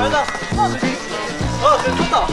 잘가 아 그 됐다.